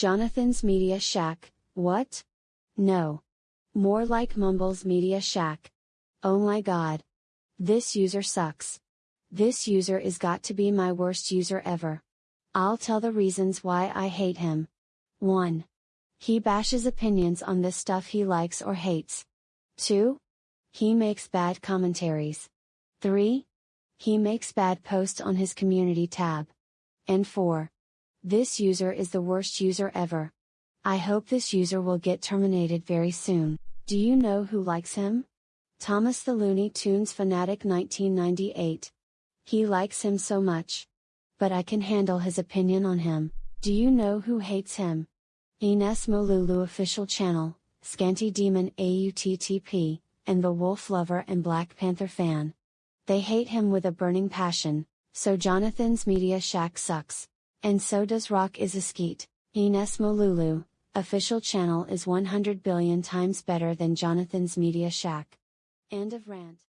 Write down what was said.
Jonathan's Media Shack, what? No. More like Mumble's Media Shack. Oh my god. This user sucks. This user is got to be my worst user ever. I'll tell the reasons why I hate him. 1. He bashes opinions on this stuff he likes or hates. 2. He makes bad commentaries. 3. He makes bad posts on his community tab. And 4. This user is the worst user ever. I hope this user will get terminated very soon. Do you know who likes him? Thomas the Looney Tunes Fanatic 1998. He likes him so much. But I can handle his opinion on him. Do you know who hates him? Ines Molulu official channel, Scanty Demon AUTTP, and the Wolf Lover and Black Panther fan. They hate him with a burning passion, so Jonathan's Media Shack sucks. And so does Rock is a skeet. Ines Molulu, official channel is 100 billion times better than Jonathan's Media Shack. End of rant.